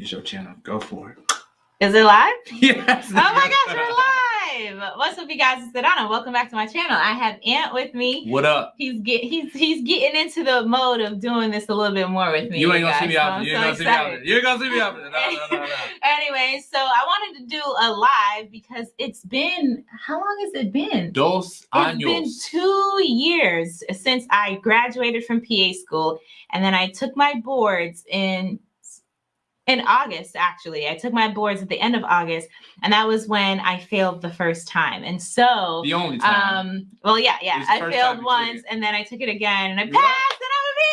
It's your channel. Go for it. Is it live? Yes. Oh my gosh, we're live! What's up, you guys? It's Sedona. Welcome back to my channel. I have Ant with me. What up? He's get he's he's getting into the mode of doing this a little bit more with me. You ain't gonna guys, see me so out I'm. You so ain't gonna see me out excited. there. You ain't gonna see me out. No, no, no, no. Anyway, so I wanted to do a live because it's been how long has it been? Dos años. It's been two years since I graduated from PA school, and then I took my boards in in August. Actually, I took my boards at the end of August, and that was when I failed the first time. And so, The only time. um, well, yeah, yeah, I failed once, and then I took it again, and I passed, right. and I'm a!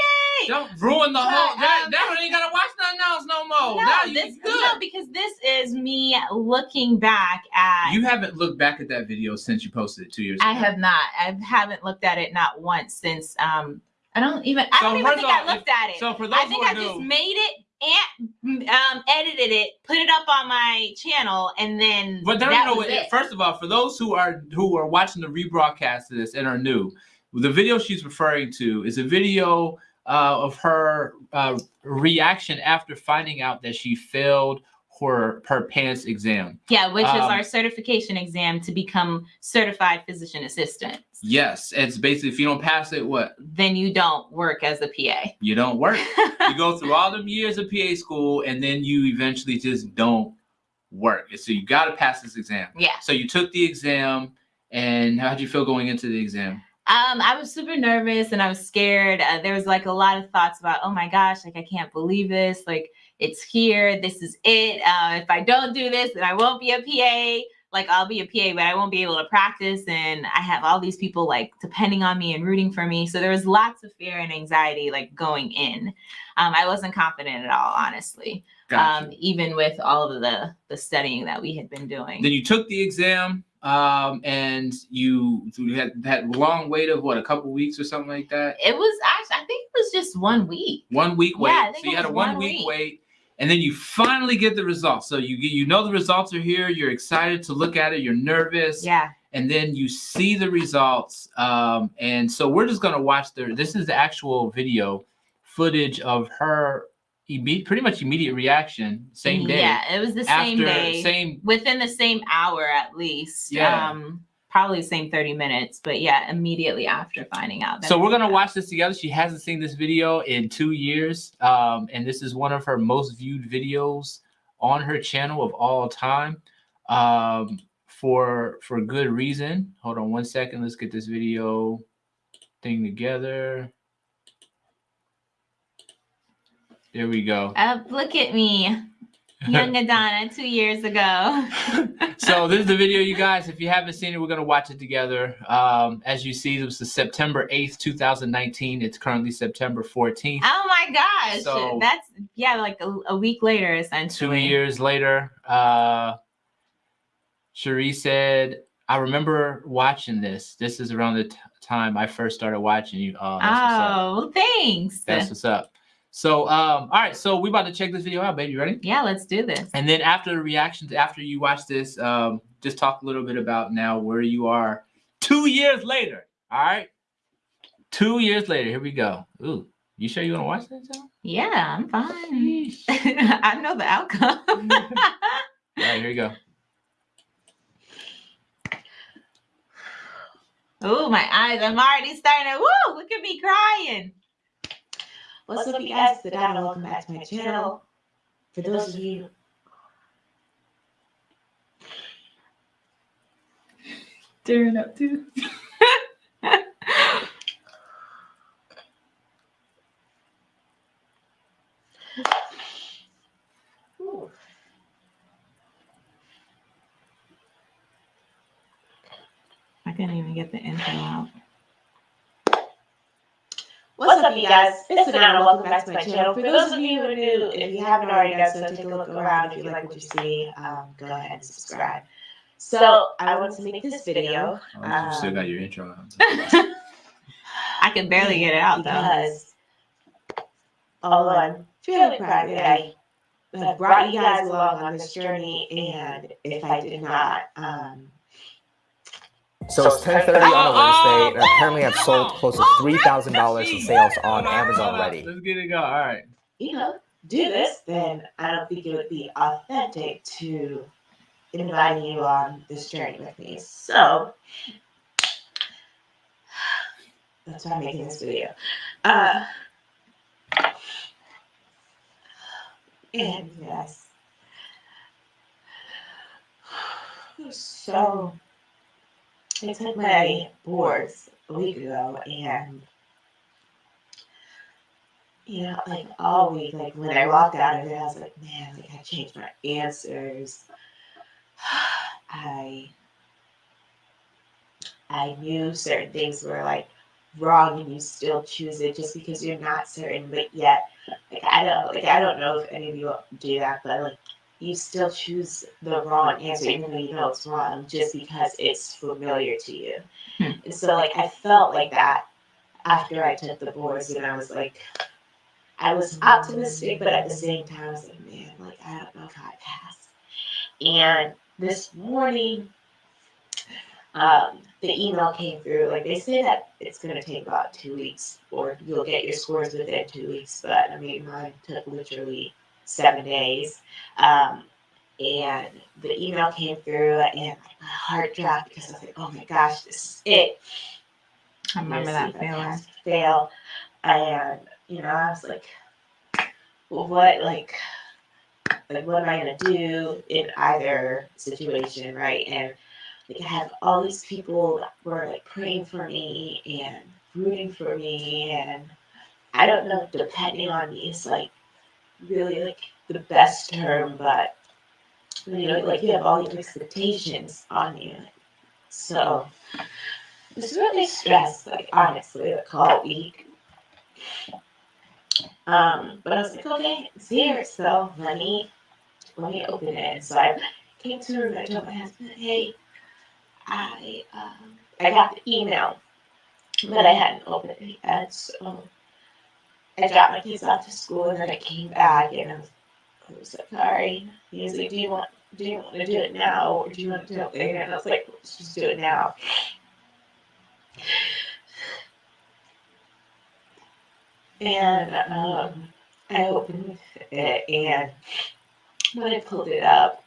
Yay! Don't ruin the whole. But, That, um, that one ain't gotta watch nothing else no more. no, now you this, good. no, because this is me looking back at. You haven't looked back at that video since you posted it two years ago. I have not. I haven't looked at it not once since. Um, I don't even. I So don't even think I looked at it. So for those I think who I just new, made it and um, edited it, put it up on my channel, and then But there no it. First of all, for those who are who are watching the rebroadcast of this and are new, the video she's referring to is a video uh, of her uh, reaction after finding out that she failed her her PANCE exam. yeah, which is um, our certification exam to become certified physician assistant. Yes, it's basically if you don't pass it, what Then you don't work as a PA. you don't work. you go through all them years of PA school, and then you eventually just don't work. So you got to pass this exam. yeah. So you took the exam, and how did you feel going into the exam? Um, I was super nervous and I was scared. Uh, there was like a lot of thoughts about, oh my gosh, like I can't believe this. Like it's here. This is it. Uh, if I don't do this, then I won't be a PA. Like I'll be a PA, but I won't be able to practice. And I have all these people like depending on me and rooting for me. So there was lots of fear and anxiety like going in. Um, I wasn't confident at all, honestly. Gotcha. Um, even with all of the the studying that we had been doing. then you took the exam um and you, you had that long wait of what a couple weeks or something like that it was actually, I think it was just one week. one week wait Yeah, so you had a one one week, week. wait and then you finally get the results so you get you know the results are here you're excited to look at it you're nervous Yeah. and then you see the results um and so we're just going to watch the this is the actual video footage of her pretty much immediate reaction same day Yeah, it was the same day. same within the same hour at least. Yeah. Um, probably the same 30 minutes, but yeah, immediately after finding out. that So we're gonna watch this together. She hasn't seen this video in two years, um, and this is one of her most viewed videos on her channel of all time, um, for for good reason. Hold on one second. Let's get this video thing together. There we go. Uh, look at me, young Adana, two years ago. so this is the video, you guys. If you haven't seen it, we're gonna watch it together. Um, as you see, it was the September eighth, two thousand nineteen. It's currently September fourteenth. oh my gosh, So- that's yeah, like a, a week later, essentially. two years later, uh, Cherie said, "I remember watching this. This is around the time I first started watching you. Up. Oh, thanks. That's what's up. So, um, all right. So we about to check this video out, baby. You ready? yeah, let's do this. And then after the reactions, after you watch this, um, just talk a little bit about now where you are two years later. All right. Two years later. Here we go. Ooh, you sure you want to watch this? Yeah, I'm fine. I know the outcome. All right, here you go. Oh, my eyes. I'm already starting to, woo, look at me crying. What's up, you guys? It's Donna. Welcome back to my channel. For those of you Tearing up too. I couldn't even get the intro out. What's up, you guys? It's Donna. Welcome back to my channel. For those of you who are new, if you haven't already done so, take a look around. If you like what you see, um, go ahead and subscribe. So I want to make this video Oh, you still Um, got your intro. I could barely get it out though. because although I'm fairly proud that I have brought you guys along on this journey, and if I did not, um, So it's 10:30 on a Wednesday, and apparently I've sold close to three thousand dollars in sales on Amazon already. Let's get it going. All right. you know, do this, then I don't think it would be authentic to inviting you on this journey with me. So that's why I'm making this video. Uh, and yes. So I took my boards a week ago and you know, like all week, like when I walked out of it, I was like, man, like I changed my answers. I I knew certain things were like wrong and you still choose it just because you're not certain, but yet like I don't like I don't know if any of you do that, but like you still choose the wrong answer even though you know it's wrong just because it's familiar to you. Hmm. And so like I felt like that after I took the boards and I was like I was optimistic, but at the same time I was like, man, like I don't know if I pass. And this morning, um, the email came through. Like they say that it's gonna take about two weeks, or you'll get your scores within two weeks. But I mean, mine took literally seven days. Um, and the email came through, and my heart dropped because I was like, "Oh my gosh, this is it." I remember that feeling. Fail, and you know, I was like, well, "What like?" Like what am I gonna do in either situation, right? And like I have all these people that were like praying for me and rooting for me and I don't know depending on me is like really like the best term, but you know, like you have all these expectations on you. So it's really stressed, like honestly, like call week. Um, but I was like, okay, it's here, so let me let me open it. So I came to her and I told my husband, hey, I um, I got the email, but I hadn't opened it yet. So I dropped my kids off to school and then I came back and I was, I like, sorry. He was like, do you want do you want to do it now or do you want to do it later? And I was like, let's just do it now. And um, I opened it and when I pulled it up,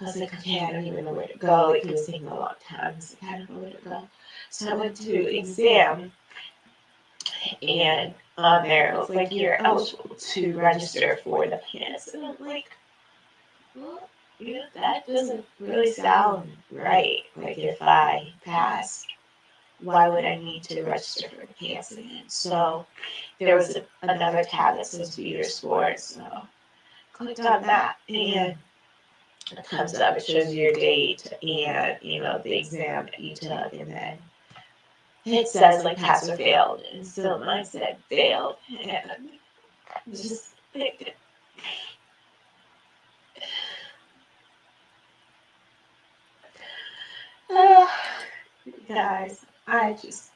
I was like, okay, I don't even know where to go. Like, it was taking a long time. I was like, I don't know where to go. So I went to exam, and on there, it was like, you're eligible to register for the PANCE. And I'm like, well, you know, that doesn't really sound right. Like, if I pass, why would I need to register for the PANCE again? So there was a, another tab that says view your scores. So clicked on that, and it comes up, it shows your date and, you know, the exam that you took, and then it says like pass or failed, and so mine said failed, and just like, uh, guys, I just,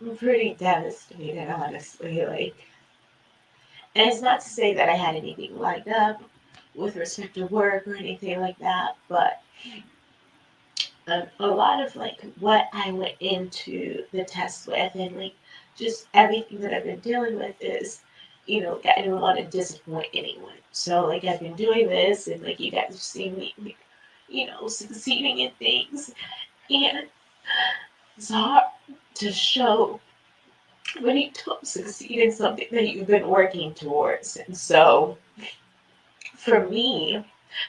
I'm pretty devastated, honestly, like, and it's not to say that I had anything lined up, with respect to work or anything like that, but um, a lot of like what I went into the test with and like just everything that I've been dealing with is, you know, I don't want to disappoint anyone. So like I've been doing this and like you guys have seen me, like, you know, succeeding in things, and it's hard to show when you don't succeed in something that you've been working towards, and so for me,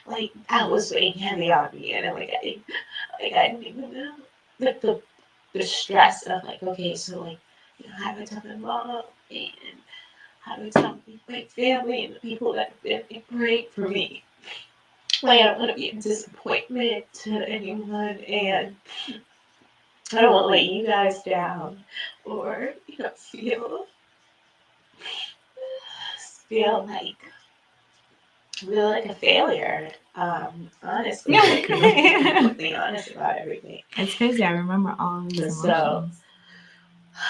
like that was weighing heavy on me, and I'm like, I, like I didn't even know, like the the stress of like, okay, so like, you know, how do I tell my mom and how do I tell my family and the people that have been for me? Like I don't want to be a disappointment to anyone, and I don't want to let you guys down or you know feel feel like feel like a failure. Um, honestly, like, being honest about everything. It's crazy. I remember all these And emotions. so-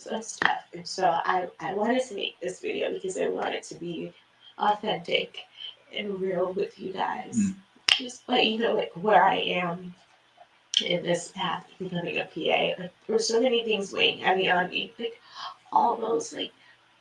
So it's tough. And so I, I wanted to make this video because I wanted to be authentic and real with you guys. Mm. Just let you know like where I am in this path of becoming a PA. Like there's so many things weighing heavy on me. Like all those like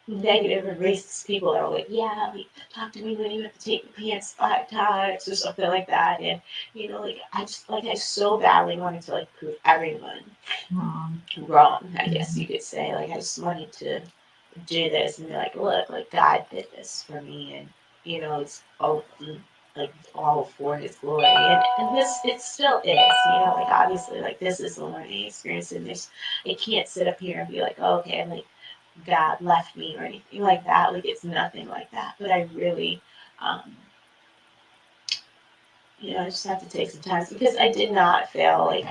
negative or racist people that are like, yeah, like, talk to me when you have to take the PANCE five times or something like that. And, you know, like, I just, like, I so badly wanted to, like, prove everyone Mom. wrong, I mm-hmm. guess you could say. Like, I just wanted to do this and be like, look, like, God did this for me. And, you know, it's all, like, all for his glory. And, and this, it still is, you know, like, obviously, like, this is a learning experience. And this, I can't sit up here and be like, oh, okay, like, God left me or anything like that. Like it's nothing like that. But I really, um, you know, I just have to take some time because I did not fail like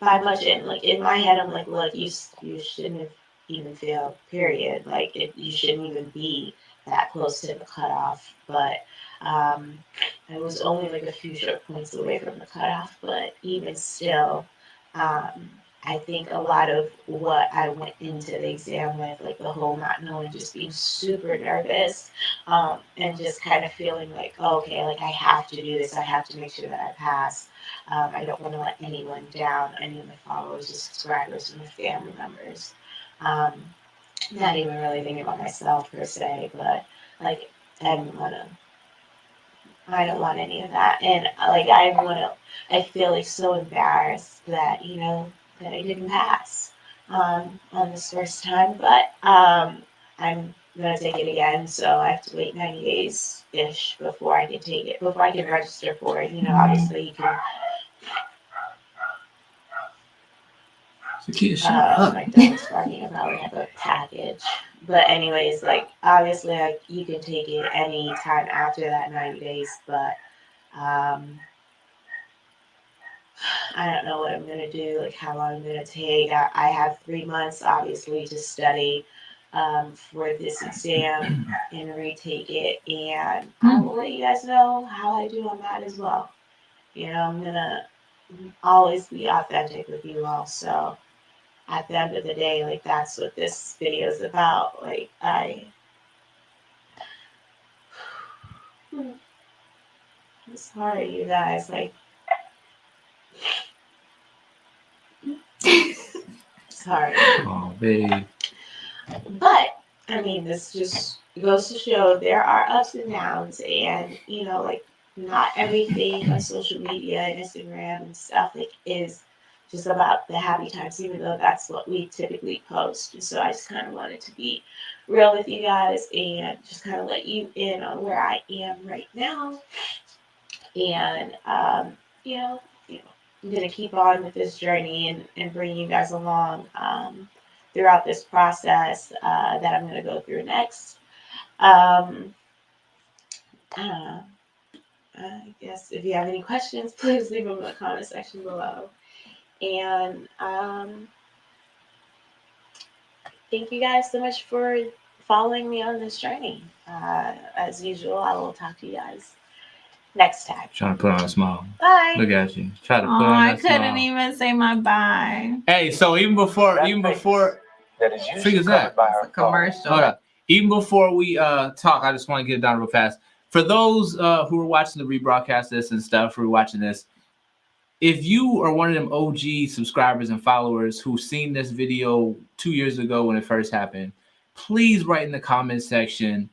by much. And like in my head, I'm like, look, you you shouldn't have even failed. Period. Like it, you shouldn't even be that close to the cutoff. But um, I was only like a few short points away from the cutoff. But even still. Um, I think a lot of what I went into the exam with, like the whole not knowing, just being super nervous, um, and just kind of feeling like, oh, okay, like I have to do this. I have to make sure that I pass. Um, I don't want to let anyone down, any of my followers, or subscribers, and my family members. Um, not even really thinking about myself per se, but like I don't want to. I don't want any of that, and like I want to. I feel like so embarrassed that you know that I didn't pass um, on this first time, but um, I'm gonna take it again. So I have to wait 90 days ish before I can take it, before I can register for it. You know, obviously you can. Zakia, shut Uh, up. my dog's barking about we have a package. But anyways, like obviously, like you can take it any time after that 90 days, but um, I don't know what I'm gonna do, like how long I'm gonna take. I, I have three months, obviously, to study um, for this exam and retake it, and I will let you guys know how I do on that as well. You know, I'm gonna always be authentic with you all. So at the end of the day, like that's what this video is about. Like I. I'm sorry, you guys. Like hard. Oh, babe. But I mean, this just goes to show there are ups and downs, and you know, like not everything on social media and Instagram and stuff like is just about the happy times, even though that's what we typically post. And so I just kind of wanted to be real with you guys and just kind of let you in on where I am right now. And um, you know, I'm gonna keep on with this journey and, and bring you guys along. Um, throughout this process uh, that I'm going to go through next. Um, I. I guess if you have any questions, please leave them in the comment section below. And um, thank you guys so much for following me on this journey. Uh, as usual, I will talk to you guys next time. Trying to put on a smile. Bye. Look at you. Try to Oh, put on I couldn't smile. even say my bye. Hey, so even before, That even before, that is usually Figures that. covered by a commercial. hold up. Even before we uh talk, I just want to get it down real fast. For those uh who are watching the rebroadcast this and stuff, who are watching this, if you are one of them OG subscribers and followers who seen this video two years ago when it first happened, please write in the comment section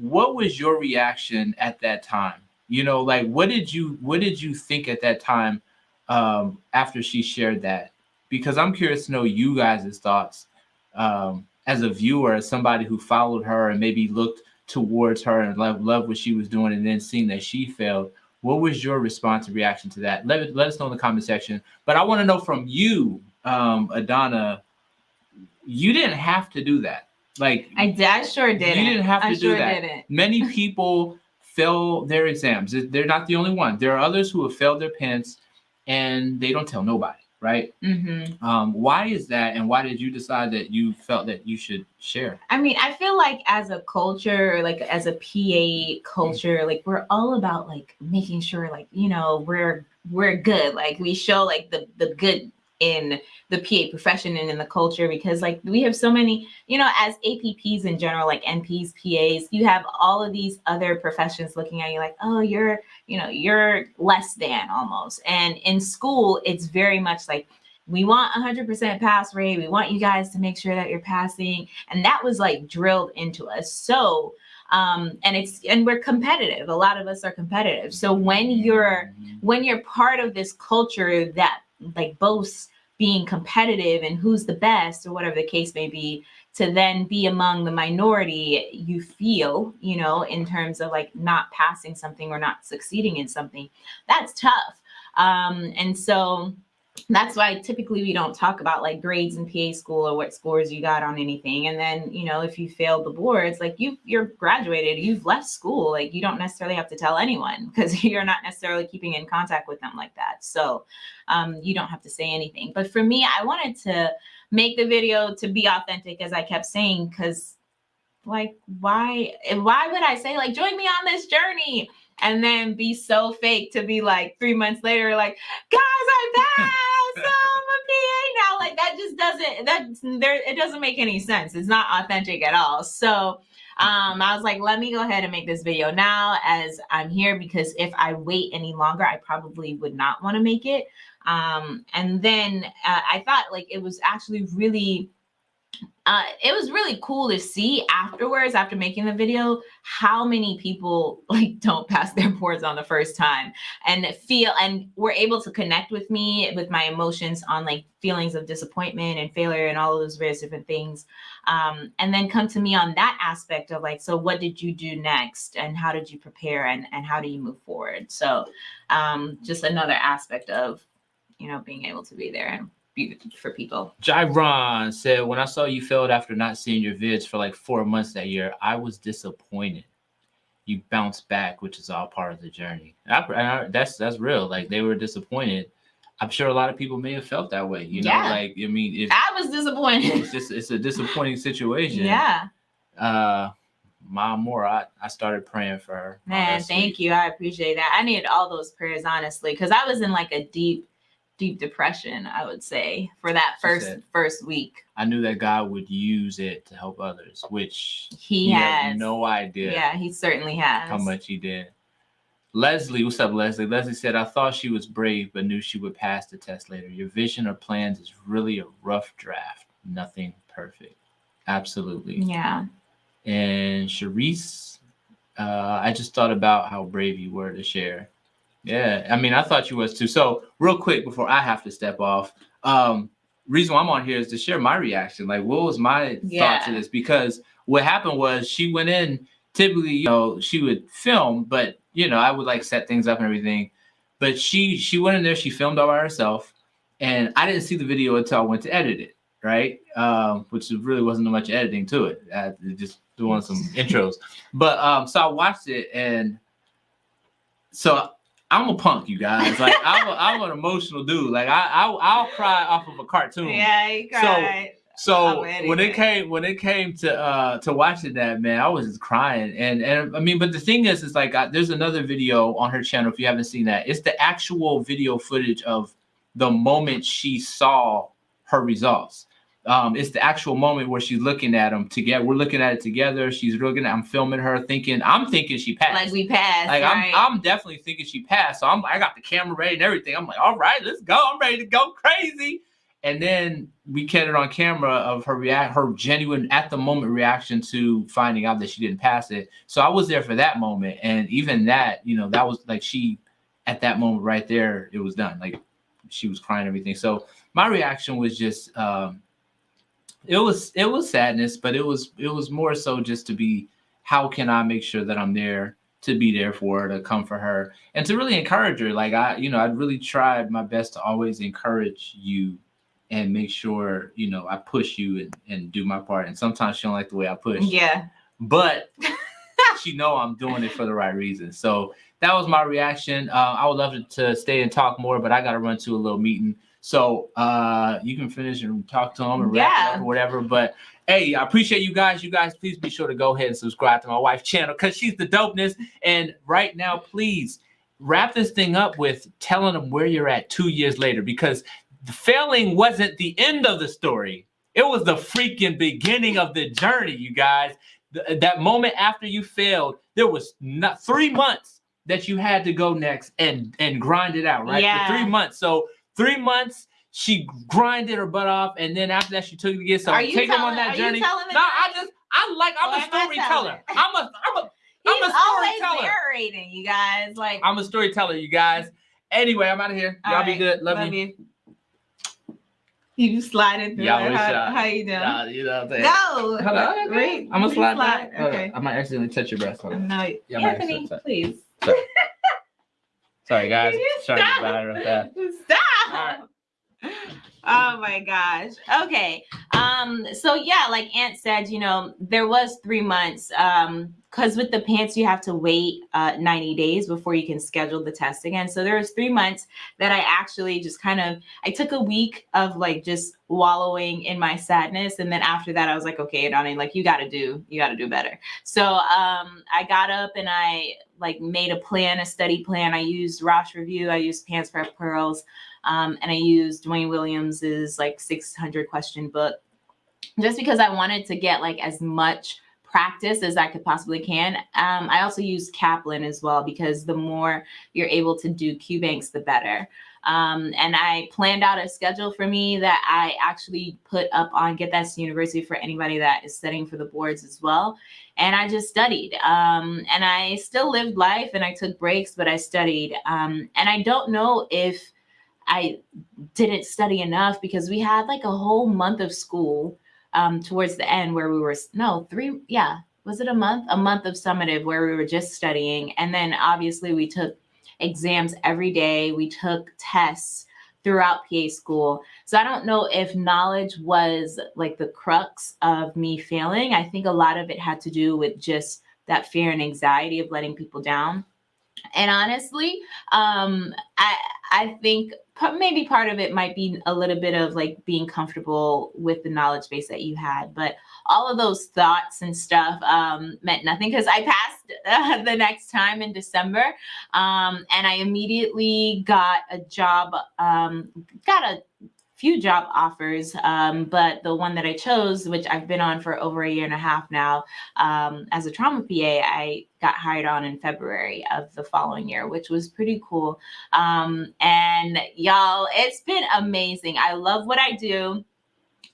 what was your reaction at that time. You know, like what did you what did you think at that time um, after she shared that? Because I'm curious to know you guys' thoughts um, as a viewer, as somebody who followed her and maybe looked towards her and loved, loved what she was doing, and then seeing that she failed. What was your response and reaction to that? Let, it- let us know in the comment section. But I want to know from you, um, Adana, you didn't have to do that. Like I, did, I sure didn't. You didn't have to I do sure that. didn't. many people fail their exams. They're not the only one. There are others who have failed their PANCE and they don't tell nobody, right? Mm-hmm. Um, why is that? And why did you decide that you felt that you should share? I mean, I feel like as a culture, like as a PA culture, like we're all about like making sure, like you know, we're we're good. Like we show like the the good in the PA profession and in the culture because like we have so many, you know, as APPs in general, like NPs, PAs, you have all of these other professions looking at you like, oh, you're, you know, you're less than almost. And in school, it's very much like we want 100% pass rate. We want you guys to make sure that you're passing. And that was like drilled into us. So, um, and it's, and we're competitive. A lot of us are competitive. So when you're, when you're part of this culture that like boasts being competitive and who's the best or whatever the case may be, to then be among the minority you feel, you know, in terms of like not passing something or not succeeding in something, that's tough. Um, and so, that's why typically we don't talk about like grades in PA school or what scores you got on anything. And then, you know, if you failed the boards, like you you're graduated, you've left school, like you don't necessarily have to tell anyone because you're not necessarily keeping in contact with them like that. So um, you don't have to say anything. But for me, I wanted to make the video to be authentic, as I kept saying, because like why why would I say like join me on this journey? And then be so fake to be like three months later, like, guys, I passed. I'm a PA now. Like that just doesn't that there it doesn't make any sense. It's not authentic at all. So um, I was like, let me go ahead and make this video now as I'm here because if I wait any longer, I probably would not want to make it. Um, and then uh, I thought like it was actually really uh, it was really cool to see afterwards, after making the video, how many people like don't pass their boards on the first time and feel and were able to connect with me with my emotions on like feelings of disappointment and failure and all of those various different things. Um, and then come to me on that aspect of like, so what did you do next and how did you prepare and, and how do you move forward? So um, just another aspect of, you know, being able to be there and for people. Jairon said, when I saw you failed after not seeing your vids for like four months that year, I was disappointed. You bounced back, which is all part of the journey. I, I, that's that's real. Like they were disappointed. I'm sure a lot of people may have felt that way. You know, yeah. like I mean, if, I was disappointed. It's just it's a disappointing situation. Yeah. Uh, Mom more, I, I started praying for her. Man, thank you. I appreciate that. I needed all those prayers, honestly, because I was in like a deep deep depression, I would say, for that first said, first week. I knew that God would use it to help others, which he, he has no idea. Yeah, he certainly has. How much he did. Leslie, what's up, Leslie? Leslie said, I thought she was brave, but knew she would pass the test later. Your vision or plans is really a rough draft. Nothing perfect. Absolutely. Yeah. And Sharice, uh, I just thought about how brave you were to share yeah, I mean, I thought you was too. So, real quick before I have to step off, um, reason why I'm on here is to share my reaction. Like, what was my yeah. thought to this? Because what happened was she went in. Typically, you know, she would film, but you know, I would like set things up and everything. But she she went in there. She filmed all by herself, and I didn't see the video until I went to edit it. Right, um, which really wasn't much editing to it. I just doing some intros. But um, so I watched it, and so I'm a punk, you guys. Like I'm, a, I'm an emotional dude. Like I, I I'll cry off of a cartoon. Yeah, he cried. So, so when it came when it came to uh to watching that man, I was just crying. And and I mean, but the thing is, is like I, there's another video on her channel if you haven't seen that. It's the actual video footage of the moment she saw her results um, it's the actual moment where she's looking at them together. We're looking at it together. She's looking at. I'm filming her, thinking. I'm thinking she passed. Like we passed. Like right? I'm. I'm definitely thinking she passed. So I'm. I got the camera ready and everything. I'm like, all right, let's go. I'm ready to go crazy. And then we get it on camera of her react, her genuine at the moment reaction to finding out that she didn't pass it. So I was there for that moment, and even that, you know, that was like she, at that moment right there, it was done. Like she was crying, everything. So my reaction was just. Um, it was it was sadness, but it was it was more so just to be how can I make sure that I'm there to be there for her, to come for her, and to really encourage her. Like I, you know, I really tried my best to always encourage you and make sure, you know, I push you and, and do my part. And sometimes she don't like the way I push. Yeah. But she know I'm doing it for the right reason. So that was my reaction. Uh, I would love to, to stay and talk more, but I got to run to a little meeting. So uh, you can finish and talk to them and wrap yeah. up or whatever. But hey, I appreciate you guys. You guys, please be sure to go ahead and subscribe to my wife's channel because she's the dopeness. And right now, please wrap this thing up with telling them where you're at two years later because the failing wasn't the end of the story. It was the freaking beginning of the journey, you guys. Th that moment after you failed, there was not three months that you had to go next and and grind it out, right? Yeah. For three months. So Three months, she grinded her butt off, and then after that, she took it again. So Are you take them on that journey. telling No, I just I like I'm a telling storyteller. I'm a I'm a He's I'm a always storyteller. narrating, you guys. Like, I'm a storyteller, you guys. Anyway, I'm out of here. Y'all all be good. Love, you. You sliding through we How, how you doing? Yeah, you know what I'm saying. Go. Hold on, okay. Wait, I'm gonna slide. slide. back. Hold on. Okay. I might accidentally touch your breast. No, Anthony, please. Sorry, guys. Sorry about fast. Stop. Oh my gosh. Okay. Um, so yeah, like Ant said, you know, there was three months. Um, because with the PANCE, you have to wait uh 90 days before you can schedule the test again. So there was three months that I actually just kind of I took a week of like just wallowing in my sadness. And then after that, I was like, okay, Donnie, like you gotta do, you gotta do better. So um I got up and I like made a plan, a study plan. I used Rosh Review, I used PANCE Prep Pearls. Um, and I used Dwayne Williams's like 600 question book just because I wanted to get like as much practice as I could possibly can. Um, I also use Kaplan as well because the more you're able to do Q banks, the better. Um, and I planned out a schedule for me that I actually put up on Get That's University for anybody that is studying for the boards as well. And I just studied. Um, and I still lived life and I took breaks, but I studied. Um, and I don't know if I didn't study enough because we had like a whole month of school um, towards the end where we were no three yeah was it a month? A month of summative where we were just studying. And then obviously we took exams every day. We took tests throughout PA school. So I don't know if knowledge was like the crux of me failing. I think a lot of it had to do with just that fear and anxiety of letting people down. And honestly um i i think maybe part of it might be a little bit of like being comfortable with the knowledge base that you had but all of those thoughts and stuff um meant nothing because i passed uh, the next time in december um and i immediately got a job um got a few job offers um, but the one that i chose which i've been on for over a year and a half now um, as a trauma pa i got hired on in february of the following year which was pretty cool. Um, and y'all it's been amazing. I love what i do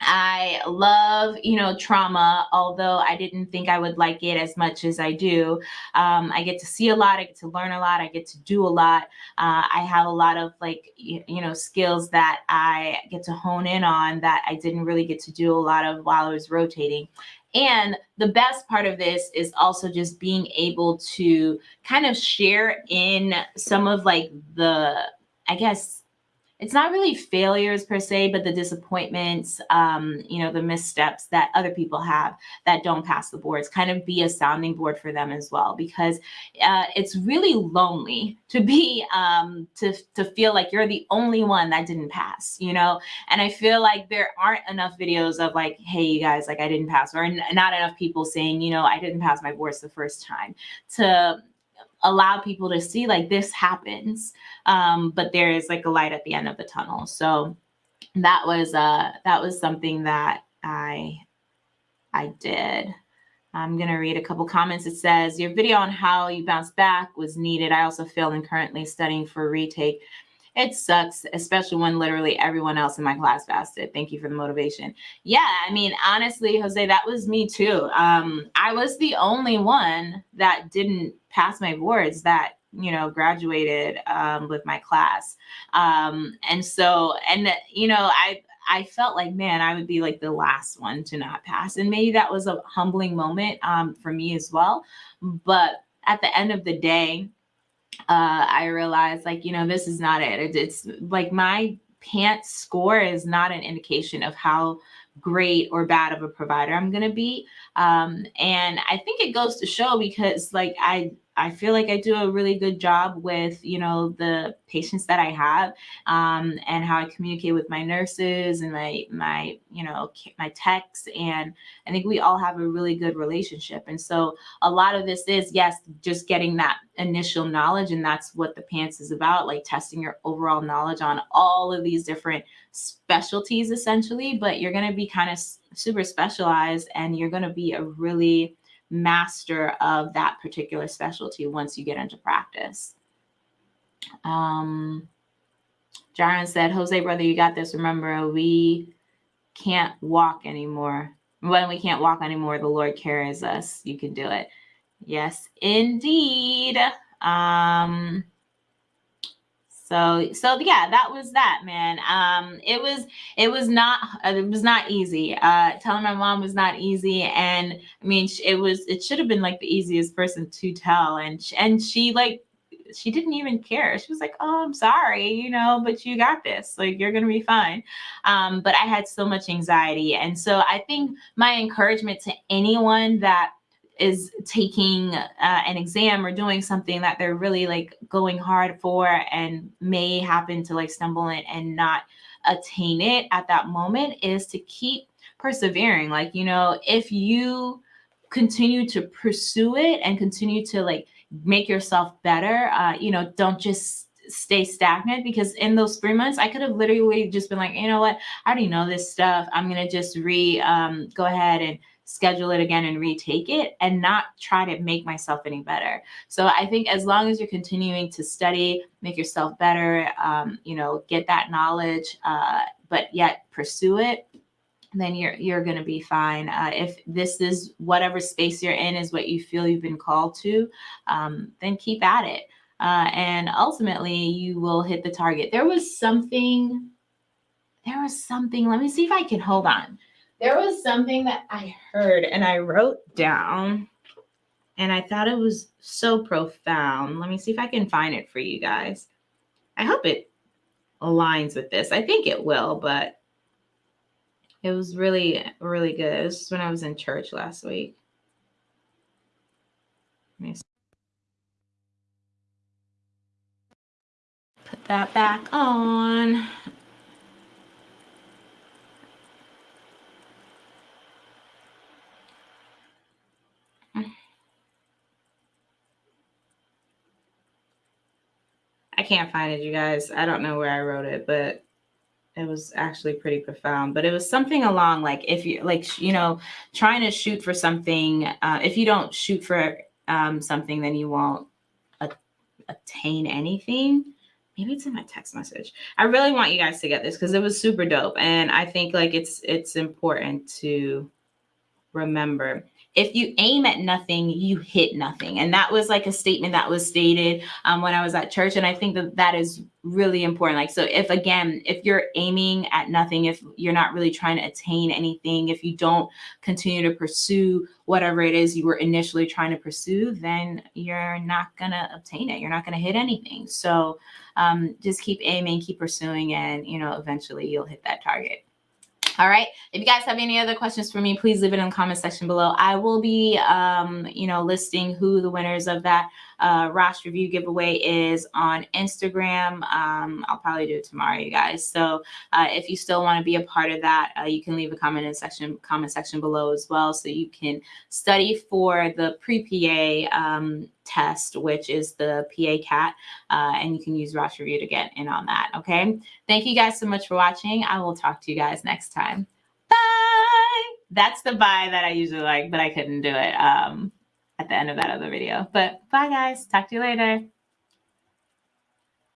I love, you know, trauma, although I didn't think I would like it as much as I do. Um, I get to see a lot, I get to learn a lot, I get to do a lot. Uh, I have a lot of like, you, you know, skills that I get to hone in on that I didn't really get to do a lot of while I was rotating. And the best part of this is also just being able to kind of share in some of like the, I guess, it's not really failures per se, but the disappointments, um, you know, the missteps that other people have that don't pass the boards, kind of be a sounding board for them as well, because uh, it's really lonely to be um, to to feel like you're the only one that didn't pass, you know. And I feel like there aren't enough videos of like, hey, you guys, like I didn't pass, or not enough people saying, you know, I didn't pass my boards the first time to allow people to see like this happens um, but there is like a light at the end of the tunnel. So that was uh that was something that i i did. I'm going to read a couple comments. It says your video on how you bounced back was needed. I also feel and currently studying for retake it sucks especially when literally everyone else in my class fasted. Thank you for the motivation. Yeah i mean honestly jose that was me too. Um i was the only one that didn't pass my boards that you know graduated um, with my class. Um, and so and you know i i felt like man i would be like the last one to not pass. And maybe that was a humbling moment um, for me as well. But at the end of the day uh, i realized like you know this is not it. it it's like my PANCE score is not an indication of how great or bad of a provider i'm going to be um, and i think it goes to show because like i I feel like I do a really good job with, you know, the patients that I have um, and how I communicate with my nurses and my, my, you know, my techs. And I think we all have a really good relationship. And so a lot of this is, yes, just getting that initial knowledge. And that's what the PANCE is about, like testing your overall knowledge on all of these different specialties essentially. But you're going to be kind of super specialized and you're going to be a really master of that particular specialty once you get into practice. Um, Jaron said, Jose, brother, you got this. Remember, we can't walk anymore. When we can't walk anymore, the Lord carries us. You can do it. Yes, indeed. Um, so so yeah that was that man. Um it was it was not uh, it was not easy. Uh telling my mom was not easy and i mean it was it should have been like the easiest person to tell and and she like she didn't even care. She was like oh i'm sorry you know but you got this. Like you're gonna be fine. Um but i had so much anxiety and so i think my encouragement to anyone that is taking uh, an exam or doing something that they're really like going hard for and may happen to like stumble in and not attain it at that moment is to keep persevering. Like you know if you continue to pursue it and continue to like make yourself better uh, you know don't just stay stagnant because in those three months i could have literally just been like you know what i already know this stuff i'm gonna just re um, go ahead and schedule it again and retake it and not try to make myself any better. So I think as long as you're continuing to study, make yourself better, um, you know, get that knowledge, uh, but yet pursue it, then you're you're going to be fine. Uh, if this is whatever space you're in is what you feel you've been called to, um, then keep at it. Uh, and ultimately, you will hit the target. There was something. There was something. Let me see if I can hold on there was something that I heard and I wrote down and I thought it was so profound. Let me see if I can find it for you guys. I hope it aligns with this. I think it will, but it was really, really good. It was when I was in church last week. Let me put that back on. I can't find it, you guys. I don't know where I wrote it, but it was actually pretty profound. But it was something along like if you like, you know, trying to shoot for something. Uh, if you don't shoot for um, something, then you won't attain anything. Maybe it's in my text message. I really want you guys to get this because it was super dope, and I think like it's it's important to remember if you aim at nothing, you hit nothing. And that was like a statement that was stated um, when I was at church. And I think that that is really important. Like, so if again, if you're aiming at nothing, if you're not really trying to attain anything, if you don't continue to pursue whatever it is you were initially trying to pursue, then you're not going to obtain it. You're not going to hit anything. So um, just keep aiming, keep pursuing, and, you know, eventually you'll hit that target. All right. If you guys have any other questions for me, please leave it in the comment section below. I will be, um, you know, listing who the winners of that uh, Rosh review giveaway is on Instagram. Um, I'll probably do it tomorrow, you guys. So uh, if you still want to be a part of that, uh, you can leave a comment in section comment section below as well, so you can study for the pre-PA um, test, which is the PA CAT, uh, and you can use Rosh Review to get in on that. Okay. Thank you guys so much for watching. I will talk to you guys next time. Bye. That's the bye that I usually like, but I couldn't do it. Um, at the end of that other video. But bye, guys. Talk to you later.